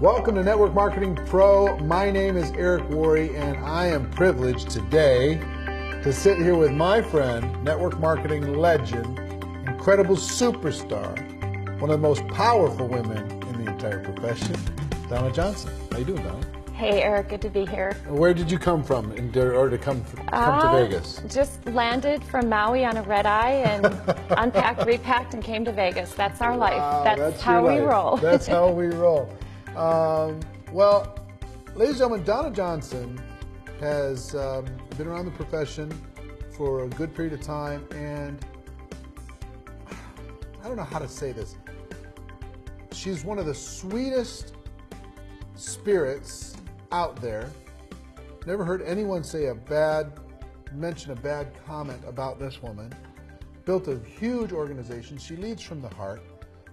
Welcome to Network Marketing Pro. My name is Eric Worre, and I am privileged today to sit here with my friend, network marketing legend, incredible superstar, one of the most powerful women in the entire profession, Donna Johnson. How you doing, Donna? Hey, Eric, good to be here. Where did you come from in order to come, come uh, to Vegas? Just landed from Maui on a red eye and unpacked, repacked, and came to Vegas. That's our life. Wow, that's, that's how we roll. That's how we roll. Um, well, ladies and gentlemen, Donna Johnson has um, been around the profession for a good period of time, and I don't know how to say this. She's one of the sweetest spirits out there. Never heard anyone say a bad, mention a bad comment about this woman. Built a huge organization. She leads from the heart.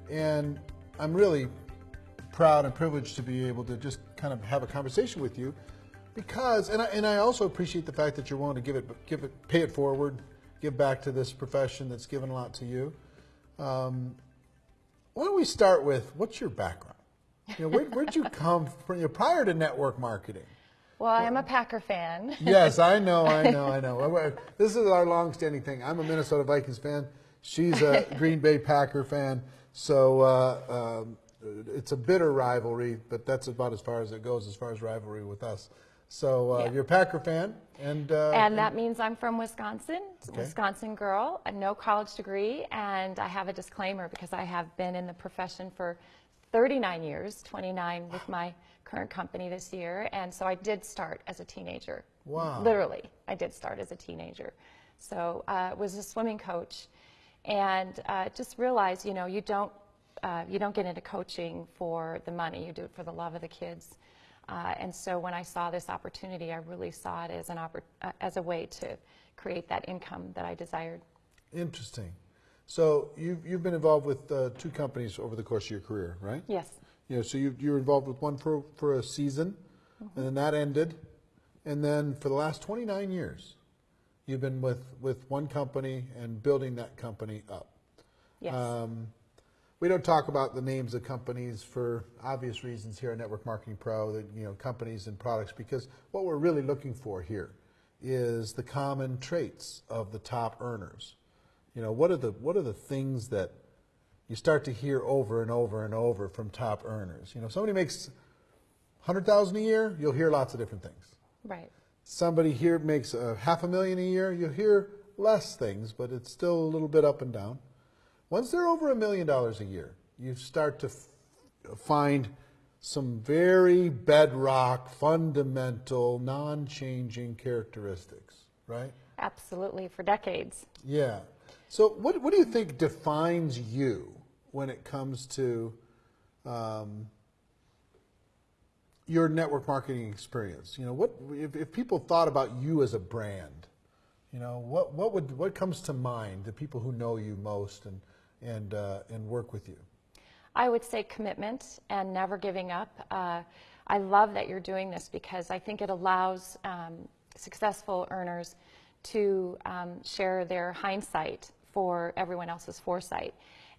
And I'm really proud and privileged to be able to just kind of have a conversation with you because, and I, and I also appreciate the fact that you're willing to give it, give it, pay it forward, give back to this profession that's given a lot to you. Um, why don't we start with what's your background? You know, where, where'd you come from? You know, prior to network marketing. Well, I am a Packer fan. yes, I know, I know, I know. This is our long-standing thing. I'm a Minnesota Vikings fan. She's a Green Bay Packer fan. So uh, um, it's a bitter rivalry, but that's about as far as it goes as far as rivalry with us. So uh, yeah. you're a Packer fan, and uh, and that means I'm from Wisconsin, okay. Wisconsin girl, no college degree, and I have a disclaimer because I have been in the profession for 39 years, 29 with my current company this year, and so I did start as a teenager. Wow! Literally, I did start as a teenager. So uh, was a swimming coach, and uh, just realized, you know, you don't uh, you don't get into coaching for the money. You do it for the love of the kids. Uh, and so when I saw this opportunity, I really saw it as an uh, as a way to create that income that I desired. Interesting. So you've, you've been involved with uh, two companies over the course of your career, right? Yes. You know, so you, you were involved with one for, for a season, mm-hmm. and then that ended. And then for the last 29 years, you've been with, with one company and building that company up. Yes. Um, we don't talk about the names of companies for obvious reasons here at Network Marketing Pro, that you know companies and products, because what we're really looking for here is the common traits of the top earners. You know, what are the what are the things that you start to hear over and over and over from top earners? You know, somebody makes hundred thousand a year, you'll hear lots of different things. Right. Somebody here makes a half a million a year, you'll hear less things, but it's still a little bit up and down. Once they're over a million dollars a year, you start to find some very bedrock, fundamental, non-changing characteristics, right? Absolutely, for decades. Yeah. So what, what do you think defines you when it comes to um, your network marketing experience? You know, what if, if people thought about you as a brand, you know, what, what would what comes to mind, the people who know you most and and, uh, and work with you? I would say commitment and never giving up. Uh, I love that you're doing this because I think it allows um, successful earners to um, share their hindsight for everyone else's foresight.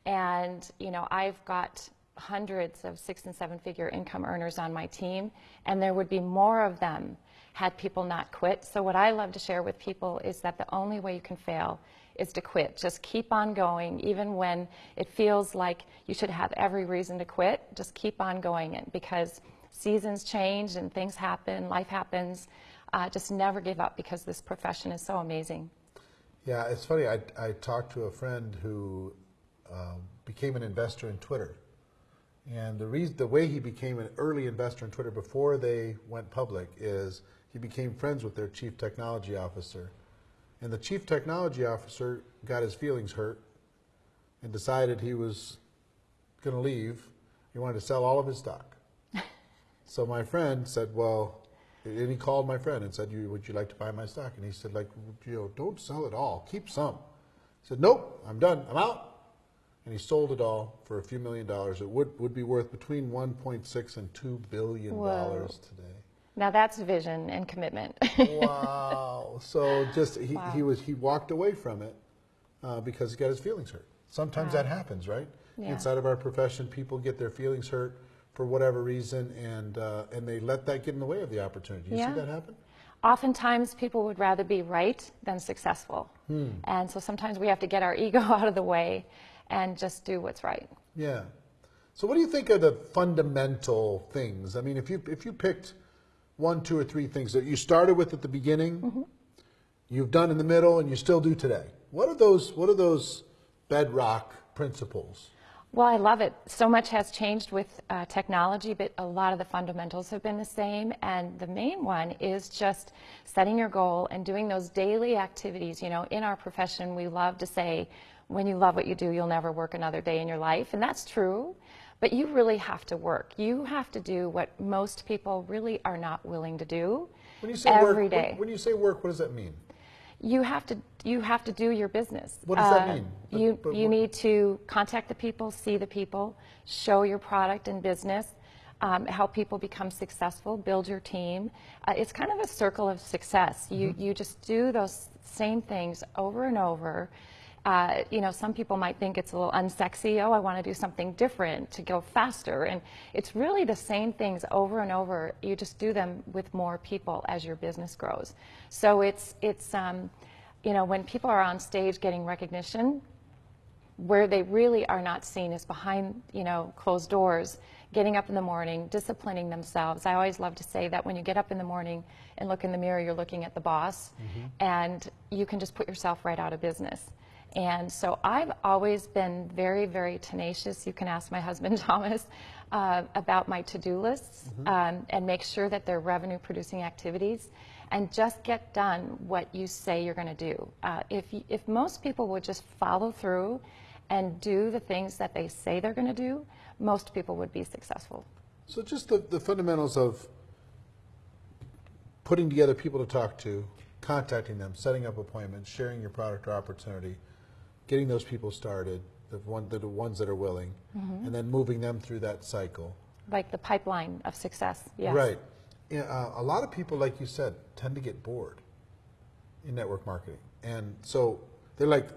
And, you know, I've got hundreds of six and seven figure income earners on my team, and there would be more of them had people not quit. So what I love to share with people is that the only way you can fail is to quit. Just keep on going, even when it feels like you should have every reason to quit. Just keep on going because seasons change and things happen, life happens. Uh, just never give up because this profession is so amazing. Yeah, it's funny. I, I talked to a friend who uh, became an investor in Twitter. And the, reason, the way he became an early investor in Twitter before they went public is he became friends with their chief technology officer and the chief technology officer got his feelings hurt and decided he was going to leave. He wanted to sell all of his stock. so my friend said, well, and he called my friend and said, would you like to buy my stock? And he said, like, you know, don't sell it all, keep some. He said, nope, I'm done, I'm out. And he sold it all for a few million dollars. It would, would be worth between 1.6 and 2 billion dollars today. Now that's vision and commitment. wow. So just he, wow. he was he walked away from it uh, because he got his feelings hurt. Sometimes wow. that happens, right? Yeah. Inside of our profession, people get their feelings hurt for whatever reason, and uh, and they let that get in the way of the opportunity. You Yeah. see that happen? Oftentimes, people would rather be right than successful. And so sometimes we have to get our ego out of the way and just do what's right. Yeah. So what do you think are the fundamental things? I mean, if you if you picked one, two, or three things that you started with at the beginning, you've done in the middle, and you still do today. What are those? What are those bedrock principles? Well, I love it. So much has changed with uh, technology, but a lot of the fundamentals have been the same. And the main one is just setting your goal and doing those daily activities. You know, in our profession, we love to say, when you love what you do, you'll never work another day in your life. And that's true. But you really have to work. You have to do what most people really are not willing to do When you say every work, day. When, when you say work, what does that mean? you have to you have to do your business. What does that Uh, mean? But- you but you need to contact the people, see the people, show your product and business, um, help people become successful, build your team. Uh, it's kind of a circle of success. You Mm-hmm. you just do those same things over and over. Uh, you know, some people might think it's a little unsexy. Oh, I want to do something different to go faster. And it's really the same things over and over. You just do them with more people as your business grows. So it's, it's um, you know, when people are on stage getting recognition, where they really are not seen is behind, you know, closed doors, getting up in the morning, disciplining themselves. I always love to say that when you get up in the morning and look in the mirror, you're looking at the boss, and you can just put yourself right out of business. And so I've always been very, very tenacious. You can ask my husband, Thomas, uh, about my to-do lists um, and make sure that they're revenue-producing activities and just get done what you say you're going to do. Uh, if, if most people would just follow through and do the things that they say they're going to do, most people would be successful. So just the, the fundamentals of putting together people to talk to, contacting them, setting up appointments, sharing your product or opportunity, getting those people started, the one the ones that are willing, Mm-hmm. and then moving them through that cycle. Like the pipeline of success. Yes. Right. Uh, a lot of people, like you said, tend to get bored in network marketing, and so they're like,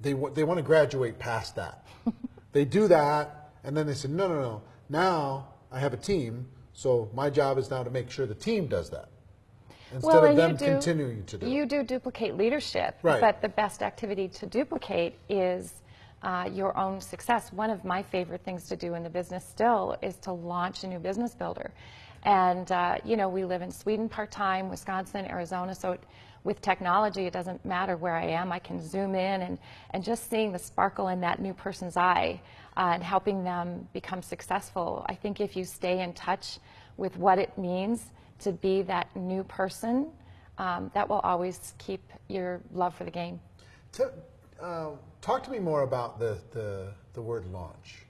they they want to graduate past that. they do that, and then they say, no, no, no. Now I have a team, so my job is now to make sure the team does that instead Well, of them you do, continuing to do. You do duplicate leadership, Right. but the best activity to duplicate is uh, your own success. One of my favorite things to do in the business still is to launch a new business builder. And, uh, you know, we live in Sweden part time, Wisconsin, Arizona, so it, with technology, it doesn't matter where I am. I can zoom in and, and just seeing the sparkle in that new person's eye uh, and helping them become successful. I think if you stay in touch with what it means to be that new person, um, that will always keep your love for the game. Tell- uh, talk to me more about the, the, the word launch.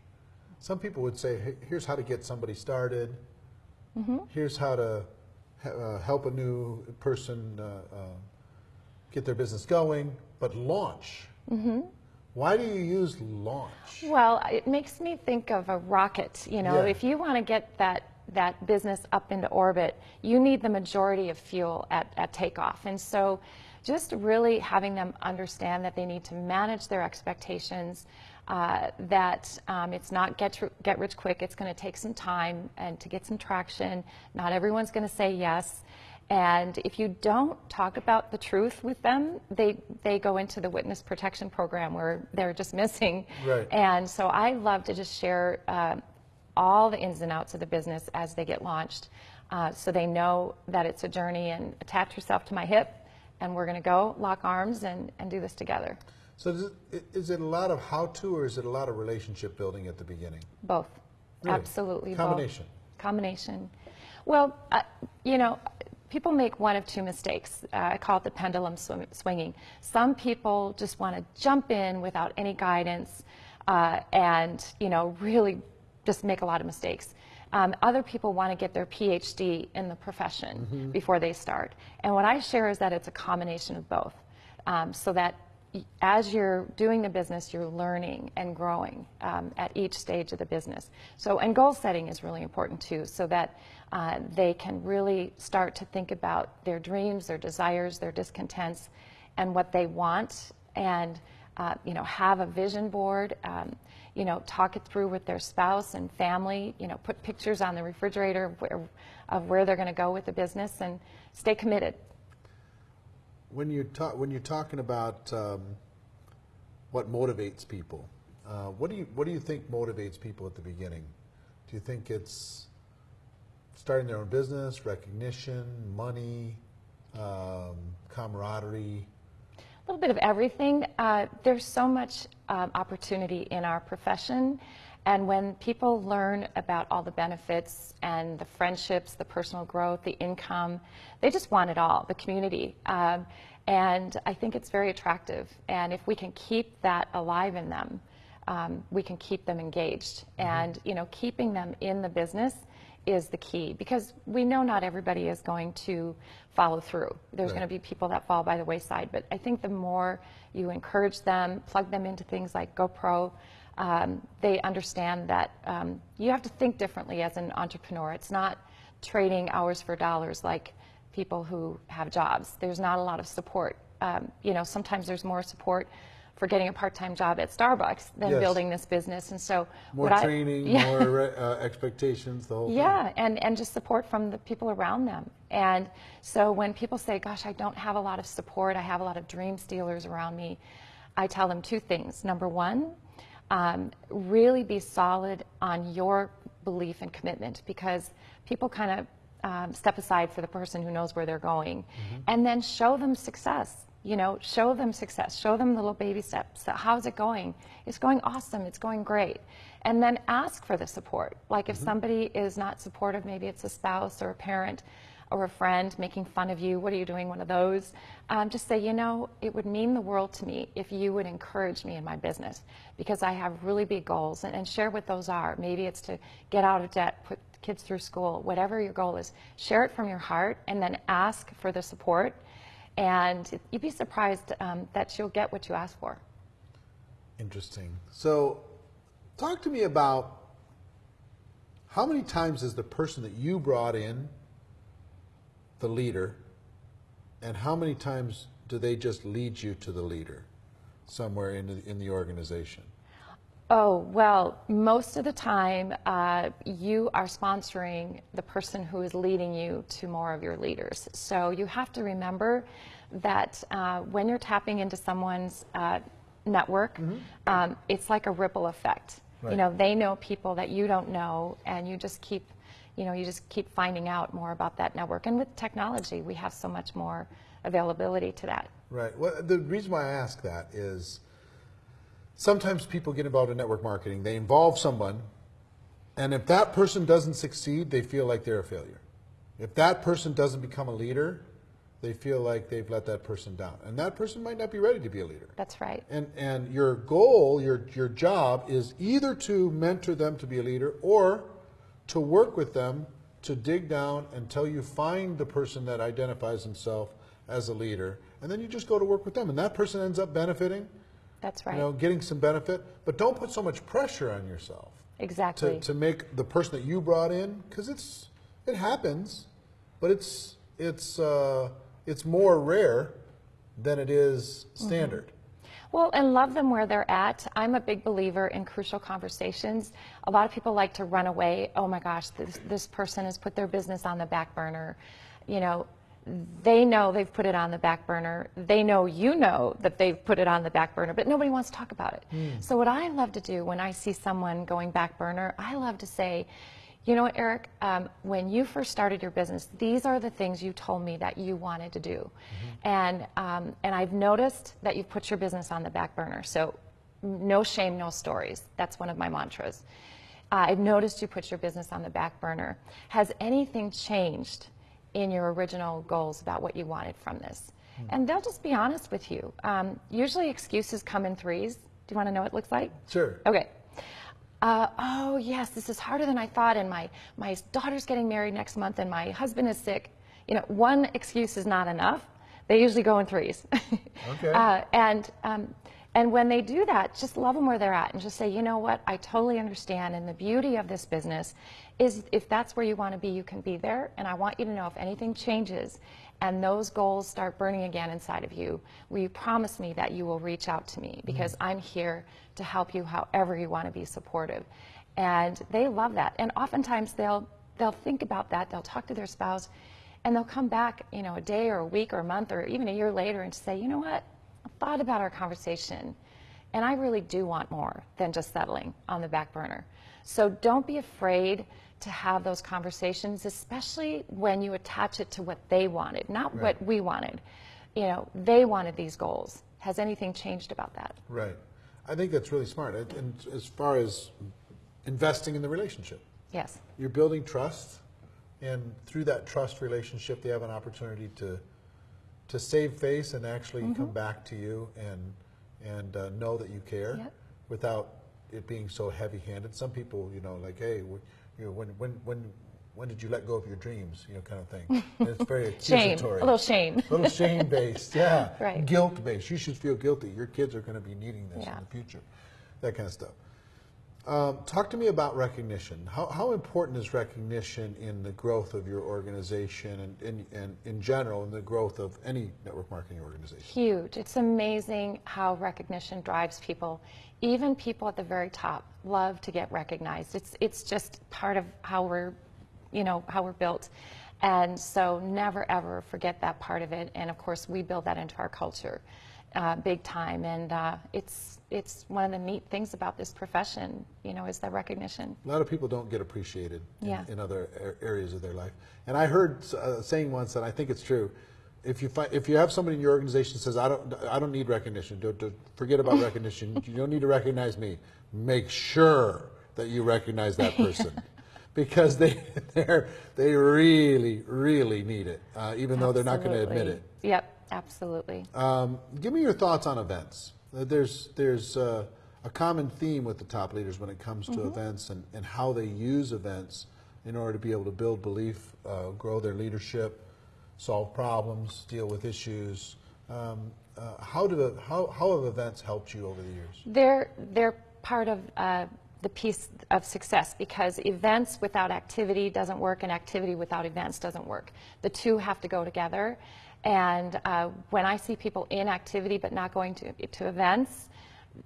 Some people would say, "Hey, here's how to get somebody started. Mm-hmm. Here's how to uh, help a new person uh, uh, get their business going. But launch. Mm-hmm. Why do you use launch? Well, it makes me think of a rocket. You know, Yeah. if you want to get that that business up into orbit, you need the majority of fuel at, at takeoff. And so, just really having them understand that they need to manage their expectations, uh, that um, it's not get get rich quick. It's going to take some time and to get some traction. Not everyone's going to say yes. And if you don't talk about the truth with them, they, they go into the witness protection program where they're just missing. Right. And so I love to just share uh, all the ins and outs of the business as they get launched uh, so they know that it's a journey and attach yourself to my hip and we're going to go lock arms and, and do this together. So is it, is it a lot of how-to or is it a lot of relationship building at the beginning? Both. Really? Absolutely. both. Combination. Combination. Well, uh, you know, people make one of two mistakes. Uh, I call it the pendulum swim- swinging. Some people just want to jump in without any guidance uh, and, you know, really just make a lot of mistakes. Um, other people want to get their PhD in the profession before they start. And what I share is that it's a combination of both. Um, so that as you're doing the business, you're learning and growing um, at each stage of the business. So, and goal setting is really important too, so that uh, they can really start to think about their dreams, their desires, their discontents, and what they want, and uh, you know, have a vision board. Um, you know, talk it through with their spouse and family, you know, put pictures on the refrigerator of where, of where they're going to go with the business and stay committed. When you talk, when you're talking about um, what motivates people, uh, what do you what do you think motivates people at the beginning? Do you think it's starting their own business, recognition, money, um, camaraderie? A little bit of everything. Uh, there's so much um, opportunity in our profession. And when people learn about all the benefits and the friendships, the personal growth, the income, they just want it all, the community. Um, and I think it's very attractive. And if we can keep that alive in them, um, we can keep them engaged. And, you know, keeping them in the business is the key because we know not everybody is going to follow through. There's Right. going to be people that fall by the wayside, but I think the more you encourage them, plug them into things like GoPro, um, they understand that um, you have to think differently as an entrepreneur. It's not trading hours for dollars like people who have jobs. There's not a lot of support. Um, you know, sometimes there's more support for getting a part-time job at Starbucks than Yes. building this business. And so, More what I- training, Yeah. more uh, expectations, the whole thing. yeah, and, and just support from the people around them. And so when people say, gosh, I don't have a lot of support, I have a lot of dream stealers around me, I tell them two things. Number one, um, really be solid on your belief and commitment because people kind of um, step aside for the person who knows where they're going. And then show them success. You know, show them success. Show them little baby steps. How's it going? It's going awesome. It's going great. And then ask for the support. Like if somebody is not supportive, maybe it's a spouse or a parent or a friend making fun of you. What are you doing? One of those. Um, just say, you know, it would mean the world to me if you would encourage me in my business because I have really big goals and, and share what those are. Maybe it's to get out of debt, put kids through school, whatever your goal is. Share it from your heart and then ask for the support. And you'd be surprised um, that you'll get what you ask for. Interesting. So, talk to me about how many times is the person that you brought in the leader, and how many times do they just lead you to the leader somewhere in the, in the organization? Oh, well, most of the time, uh, you are sponsoring the person who is leading you to more of your leaders. So you have to remember that uh, when you're tapping into someone's uh, network, um, it's like a ripple effect. Right. You know, they know people that you don't know, and you just keep, you know, you just keep finding out more about that network. And with technology, we have so much more availability to that. Right. Well, the reason why I ask that is sometimes people get involved in network marketing. They involve someone, and if that person doesn't succeed, they feel like they're a failure. If that person doesn't become a leader, they feel like they've let that person down, and that person might not be ready to be a leader. That's right. And and your goal, your your job is either to mentor them to be a leader or to work with them to dig down until you find the person that identifies himself as a leader, and then you just go to work with them, and that person ends up benefiting, That's right. you know, getting some benefit. But don't put so much pressure on yourself exactly. to, to make the person that you brought in because it's it happens, but it's it's uh, it's more rare than it is standard. Well, and love them where they're at. I'm a big believer in crucial conversations. A lot of people like to run away. Oh my gosh, this, this person has put their business on the back burner. You know, they know they've put it on the back burner. They know you know that they've put it on the back burner, but nobody wants to talk about it. So, what I love to do when I see someone going back burner, I love to say, you know what, Eric, um, when you first started your business, these are the things you told me that you wanted to do. And, um, and I've noticed that you've put your business on the back burner. So, no shame, no stories. That's one of my mantras. Uh, I've noticed you put your business on the back burner. Has anything changed in your original goals about what you wanted from this? And they'll just be honest with you. Um, usually, excuses come in threes. Do you want to know what it looks like? Sure. Okay. Uh, oh yes, this is harder than I thought, and my my daughter's getting married next month, and my husband is sick. You know, one excuse is not enough. They usually go in threes. Okay. Uh, and um, and when they do that, just love them where they're at, and just say, you know what, I totally understand. And the beauty of this business is, if that's where you want to be, you can be there. And I want you to know if anything changes, and those goals start burning again inside of you, will you promise me that you will reach out to me mm-hmm. because I'm here to help you however you want to be supportive? And they love that. And oftentimes they'll they'll think about that, they'll talk to their spouse, and they'll come back, you know, a day or a week or a month or even a year later and say, you know what, thought about our conversation, and I really do want more than just settling on the back burner. So don't be afraid to have those conversations, especially when you attach it to what they wanted, not what we wanted. You know, they wanted these goals. Has anything changed about that? Right. I think that's really smart. And- And as far as investing in the relationship, Yes. you're building trust, and through that trust relationship, they have an opportunity to to save face and actually Mm-hmm. come back to you and and uh, know that you care Yep. without it being so heavy-handed. Some people, you know, like, hey, you know, when when when when did you let go of your dreams, you know, kind of thing. And it's very Shame. accusatory. A little shame. A little shame-based, yeah. Right. Guilt-based. You should feel guilty. Your kids are going to be needing this Yeah. in the future. That kind of stuff. Um, talk to me about recognition. How, how important is recognition in the growth of your organization and, and, and in general in the growth of any network marketing organization? Huge. It's amazing how recognition drives people. Even people at the very top love to get recognized. It's it's just part of how we're, you know, how we're built. And so never ever forget that part of it. And of course, we build that into our culture, uh, big time. And uh, it's it's one of the neat things about this profession, you know, is the recognition. A lot of people don't get appreciated in, Yeah. in other areas of their life. And I heard uh, saying once, and I think it's true. If you find, if you have somebody in your organization that says, "I don't, I don't need recognition. Don't, don't forget about recognition. You don't need to recognize me." Make sure that you recognize that person, because they they they really really need it, uh, even though they're not going to admit it. Yep, absolutely. Um, give me your thoughts on events. Uh, There's there's uh, a common theme with the top leaders when it comes to events and, and how they use events in order to be able to build belief, uh, grow their leadership, solve problems, deal with issues. Um, uh, how do how how have events helped you over the years? They're, they're part of uh, the piece of success because events without activity doesn't work and activity without events doesn't work. The two have to go together. And uh, when I see people in activity but not going to, to events,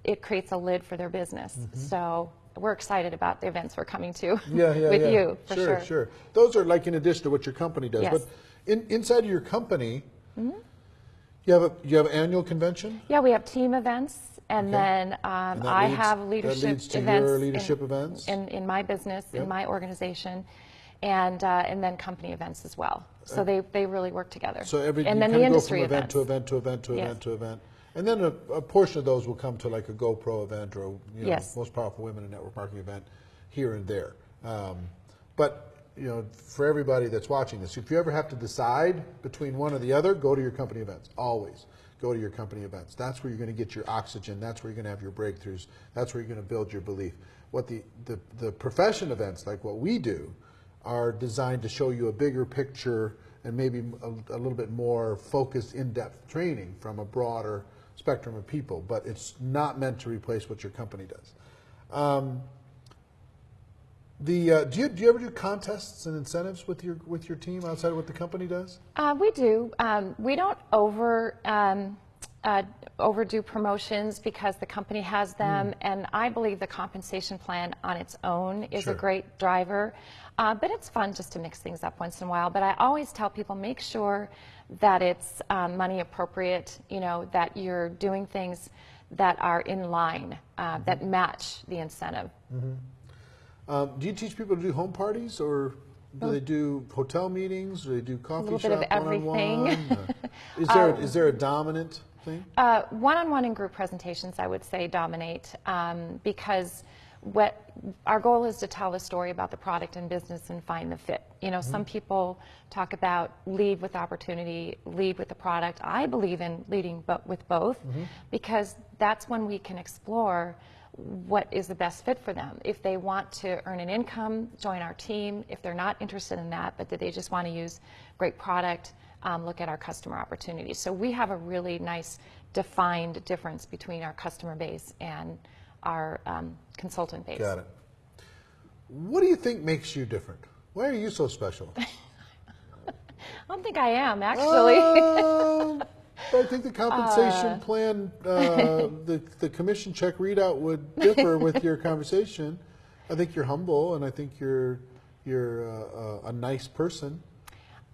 it creates a lid for their business. So we're excited about the events we're coming to. Yeah, yeah, with yeah. you, for sure, sure. sure. Those are like in addition to what your company does. Yes. But in, inside of your company, you have a you have an annual convention. Yeah, we have team events, and Okay. then um, And I leads- have leadership leads to your events. in- events? In, in my business, Yep. in my organization, and, uh, and then company events as well. So they, they really work together. So every and then the go industry from event events. to event to event to Yes. event to event, and then a, a portion of those will come to like a GoPro event or you know, Yes. most powerful women in network marketing event here and there. Um, but you know, for everybody that's watching this, if you ever have to decide between one or the other, go to your company events. Always go to your company events. That's where you're going to get your oxygen. That's where you're going to have your breakthroughs. That's where you're going to build your belief. What the, the, the profession events, like what we do, are designed to show you a bigger picture and maybe a, a little bit more focused, in-depth training from a broader spectrum of people. But it's not meant to replace what your company does. Um, the uh, do you do you ever do contests and incentives with your with your team outside of what the company does? Uh, we do. Um, we don't over um, uh, overdo promotions because the company has them, Hmm. and I believe the compensation plan on its own is Sure. a great driver. Uh, but it's fun just to mix things up once in a while. But I always tell people make sure that it's um, money appropriate. You know that you're doing things that are in line uh, Mm-hmm. that match the incentive. Um, do you teach people to do home parties, or do they do hotel meetings? Do they do coffee little shop bit of one-on-one? everything. Uh, is there is there a dominant thing? Uh, one-on-one and group presentations, I would say, dominate um, because what our goal is to tell the story about the product and business and find the fit. You know, some people talk about lead with opportunity, lead with the product. I believe in leading but with both because that's when we can explore what is the best fit for them. If they want to earn an income, join our team. If they're not interested in that, but that they just want to use great product, um, look at our customer opportunities. So we have a really nice defined difference between our customer base and our um, consultant base. Got it. What do you think makes you different? Why are you so special? I don't think I am, actually. But I think the compensation Uh. plan, uh, the, the commission check readout would differ with your conversation. I think you're humble and I think you're, you're uh, a nice person.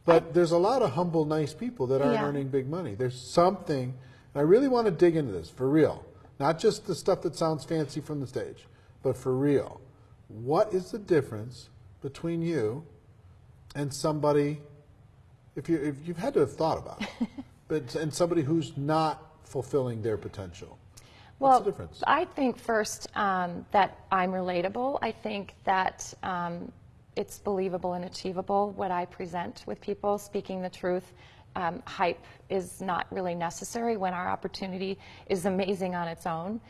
But there's a lot of humble, nice people that aren't Yeah. earning big money. There's something, and I really want to dig into this for real. Not just the stuff that sounds fancy from the stage, but for real. What is the difference between you and somebody, if, you, if you've had to have thought about it, but, and somebody who's not fulfilling their potential? What's well, the difference? I think first um, that I'm relatable. I think that um, it's believable and achievable what I present with people, speaking the truth. Um, hype is not really necessary when our opportunity is amazing on its own.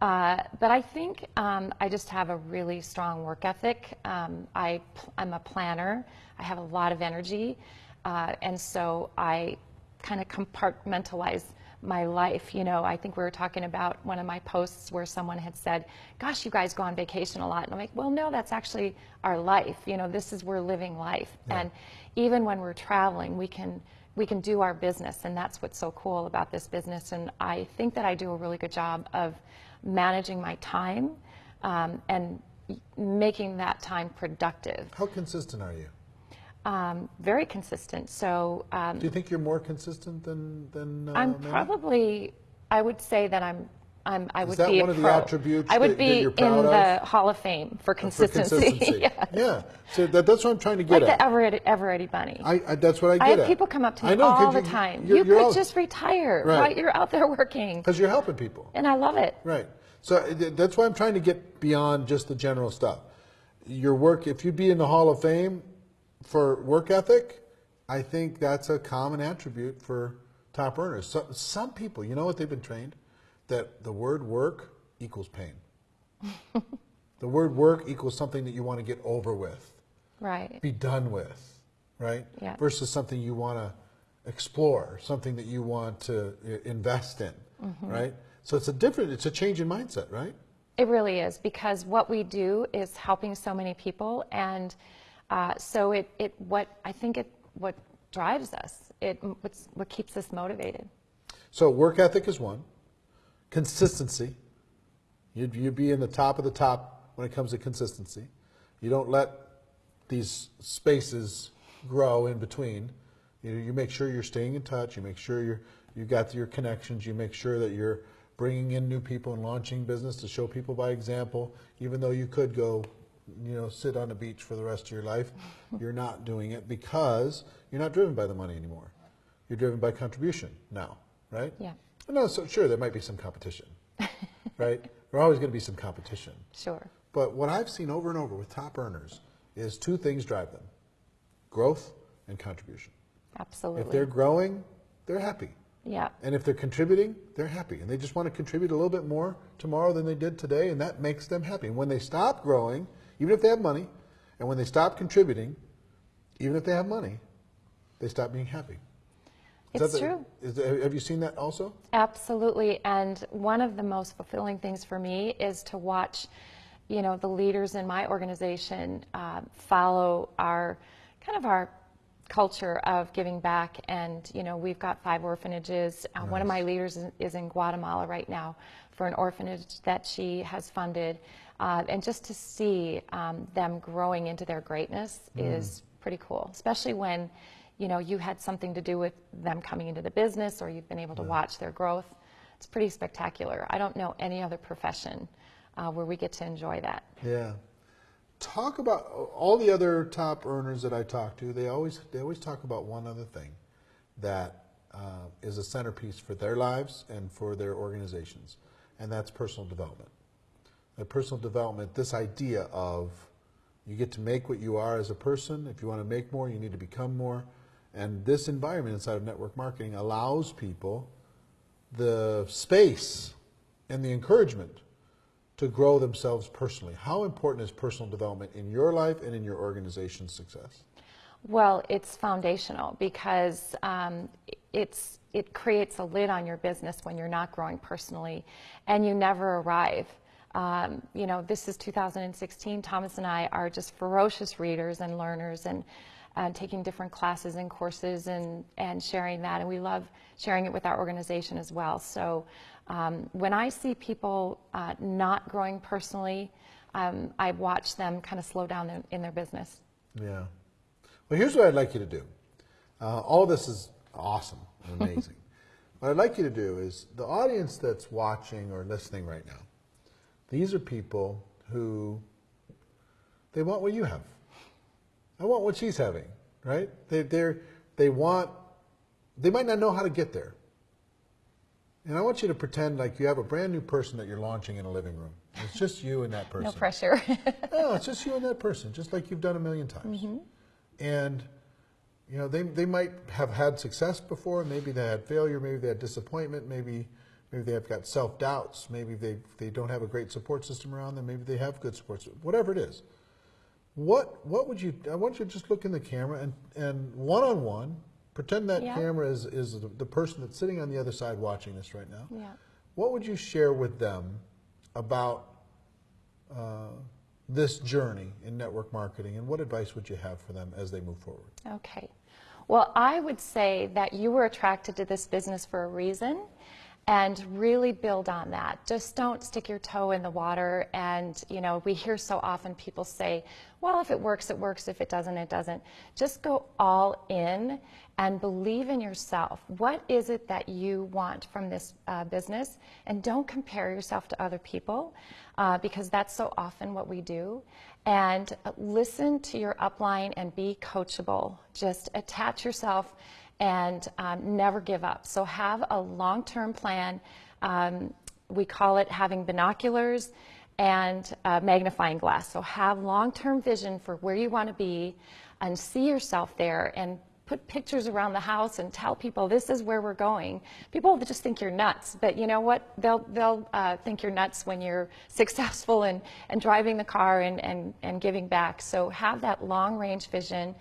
Uh, but I think um, I just have a really strong work ethic. Um, I, I'm a planner. I have a lot of energy. Uh, and so I kind of compartmentalize my life. You know, I think we were talking about one of my posts where someone had said, Gosh, you guys go on vacation a lot. And I'm like, Well, no, that's actually our life. You know, this is we're living life. And even when we're traveling, we can we can do our business and that's what's so cool about this business and i think that i do a really good job of managing my time um, and making that time productive How consistent are you? Um, very consistent so um, Do you think you're more consistent than, than uh, I'm Manny? probably, I would say that I'm, I'm, I would that be one a of the attributes I would that- that be you're in proud the? Hall of Fame for For consistency. consistency. Yeah. So that, that's what I'm trying to get Like at. the Everett, Eveready Bunny. I, I, that's what I get I have at. people come up to me know, all the you- time. You're, You you're could just retire, Right. right? You're out there working, because you're helping people, and I love it. right? So uh, that's why I'm trying to get beyond just the general stuff. Your work, if you'd be in the Hall of Fame for work ethic, I think that's a common attribute for top earners. So, some people, you know what they've been trained, that the word work equals pain. the word work equals something that you want to get over with. Right. be done with, right? Yeah. Versus something you want to explore, something that you want to invest in, Mm-hmm. right? So it's a different, it's a change in mindset, right? It really is because what we do is helping so many people, and uh, so it, it what I think it what drives us. It what's, what keeps us motivated. So work ethic is one, consistency. You'd, you'd be in the top of the top when it comes to consistency. You don't let these spaces grow in between. You, you make sure you're staying in touch. You make sure you're you got your connections. You make sure that you're bringing in new people and launching business to show people by example. Even though you could go, you know, sit on the beach for the rest of your life, you're not doing it because you're not driven by the money anymore. You're driven by contribution now, right? Yeah. No, so sure there might be some competition, right? There's always going to be some competition. Sure. But what I've seen over and over with top earners is two things drive them growth and contribution. Absolutely. If they're growing, they're happy. yeah. And if they're contributing, they're happy. And they just want to contribute a little bit more tomorrow than they did today, and that makes them happy. And when they stop growing, even if they have money, and when they stop contributing, even if they have money, they stop being happy. Is It's the- true. is the- have you seen that also? Absolutely. And one of the most fulfilling things for me is to watch, you know, the leaders in my organization uh, follow our kind of our culture of giving back. And, you know, we've got five orphanages. Uh, One of my leaders is, is in Guatemala right now for an orphanage that she has funded. Uh, and just to see um, them growing into their greatness is pretty cool, especially when, you know, you had something to do with them coming into the business or you've been able to watch their growth. It's pretty spectacular. I don't know any other profession uh, where we get to enjoy that. Yeah. Talk about all the other top earners that I talk to. They always they always talk about one other thing that uh, is a centerpiece for their lives and for their organizations, and that's personal development. That personal development, this idea of you get to make what you are as a person. If you want to make more, you need to become more. And this environment inside of network marketing allows people the space and the encouragement to grow themselves personally. How important is personal development in your life and in your organization's success? Well, it's foundational because um, it's it creates a lid on your business when you're not growing personally, and you never arrive. Um, you know, this is 2016. Thomas and I are just ferocious readers and learners, and uh, taking different classes and courses and, and sharing that. And we love sharing it with our organization as well. So um, when I see people uh, not growing personally, um, I watch them kind of slow down in, in their business. Yeah. Well, here's what I'd like you to do. Uh, all this is awesome and amazing. what I'd like you to do is the audience that's watching or listening right now, these are people who they want what you have. I want what she's having, right? They they they want they might not know how to get there. And I want you to pretend like you have a brand new person that you're launching in a living room. It's just you and that person. No pressure. No, it's just you and that person, just like you've done a million times. Mm-hmm. And you know, they they might have had success before. Maybe they had failure. Maybe they had disappointment. Maybe maybe they have got self doubts. Maybe they they don't have a great support system around them. Maybe they have good support. system. Whatever it is, what what would you? I want you to just look in the camera and and one on one, pretend that Yeah. camera is is the, the person that's sitting on the other side watching this right now. Yeah. What would you share with them about uh, this journey in network marketing, and what advice would you have for them as they move forward? Okay. Well, I would say that you were attracted to this business for a reason and really build on that. Just don't stick your toe in the water. And, you know, we hear so often people say, well, if it works, it works. If it doesn't, it doesn't. Just go all in and believe in yourself. What is it that you want from this uh, business? And don't compare yourself to other people uh, because that's so often what we do. And listen to your upline and be coachable. Just attach yourself and um, never give up. So have a long-term plan. Um, we call it having binoculars and a magnifying glass. So have long-term vision for where you want to be and see yourself there and put pictures around the house and tell people this is where we're going. People just think you're nuts, but you know what? They'll, they'll uh, think you're nuts when you're successful and, and driving the car and, and, and giving back. So have that long range vision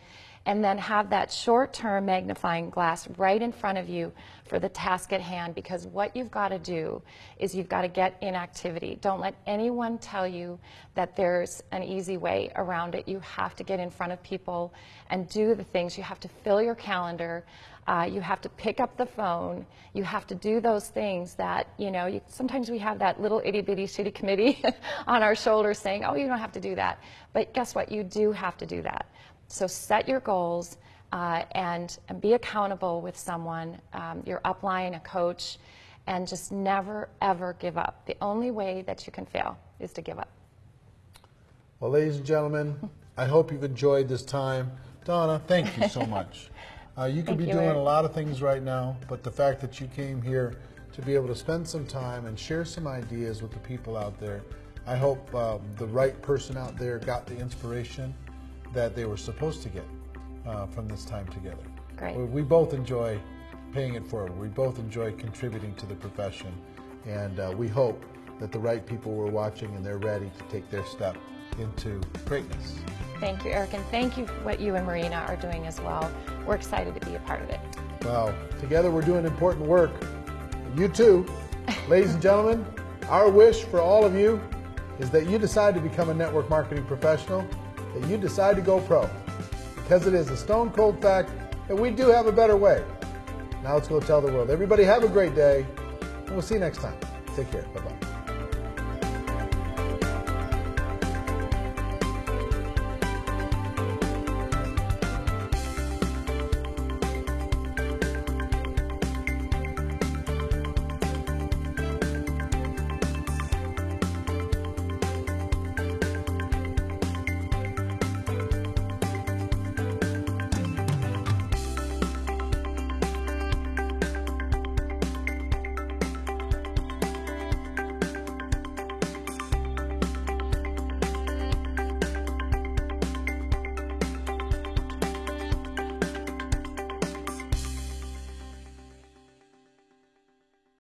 and then have that short-term magnifying glass right in front of you for the task at hand because what you've got to do is you've got to get in activity. Don't let anyone tell you that there's an easy way around it. You have to get in front of people and do the things. You have to fill your calendar. Uh, you have to pick up the phone. You have to do those things that, you know, you, sometimes we have that little itty bitty city committee on our shoulders saying, oh, you don't have to do that. But guess what? You do have to do that. So set your goals uh, and, and be accountable with someone, um, your upline, a coach, and just never, ever give up. The only way that you can fail is to give up. Well, ladies and gentlemen, I hope you've enjoyed this time. Donna, thank you so much. Uh, you could Thank be you, doing Eric. a lot of things right now, but the fact that you came here to be able to spend some time and share some ideas with the people out there, I hope um, the right person out there got the inspiration that they were supposed to get uh, from this time together. Great. We, both enjoy paying it forward. We both enjoy contributing to the profession, and uh, we hope that the right people were watching and they're ready to take their step into greatness. Thank you, Eric, and thank you for what you and Marina are doing as well. We're excited to be a part of it. Well, together we're doing important work. You too. Ladies and gentlemen, our wish for all of you is that you decide to become a network marketing professional, that you decide to go pro. Because it is a stone cold fact that we do have a better way. Now let's go tell the world. Everybody have a great day, and we'll see you next time. Take care. Bye bye.